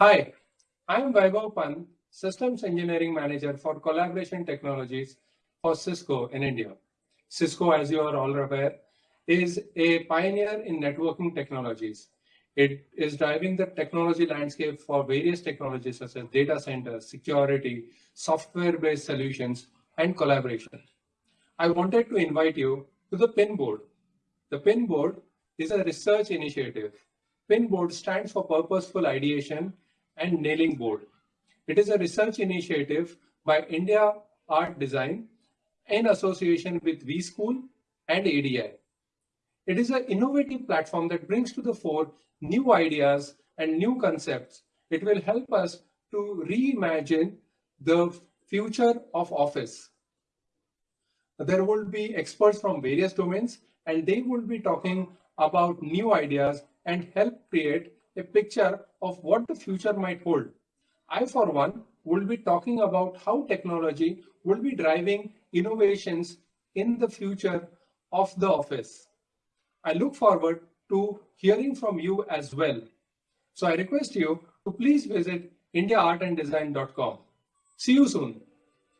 Hi, I'm Vaibhav Pan, Systems Engineering Manager for Collaboration Technologies for Cisco in India. Cisco, as you are all aware, is a pioneer in networking technologies. It is driving the technology landscape for various technologies such as data centers, security, software-based solutions, and collaboration. I wanted to invite you to the PIN board. The PIN board is a research initiative. PIN board stands for Purposeful Ideation and Nailing Board. It is a research initiative by India Art Design in association with vSchool and ADI. It is an innovative platform that brings to the fore new ideas and new concepts. It will help us to reimagine the future of office. There will be experts from various domains and they will be talking about new ideas and help create a picture of what the future might hold. I, for one, will be talking about how technology will be driving innovations in the future of the office. I look forward to hearing from you as well. So I request you to please visit indiaartanddesign.com. See you soon.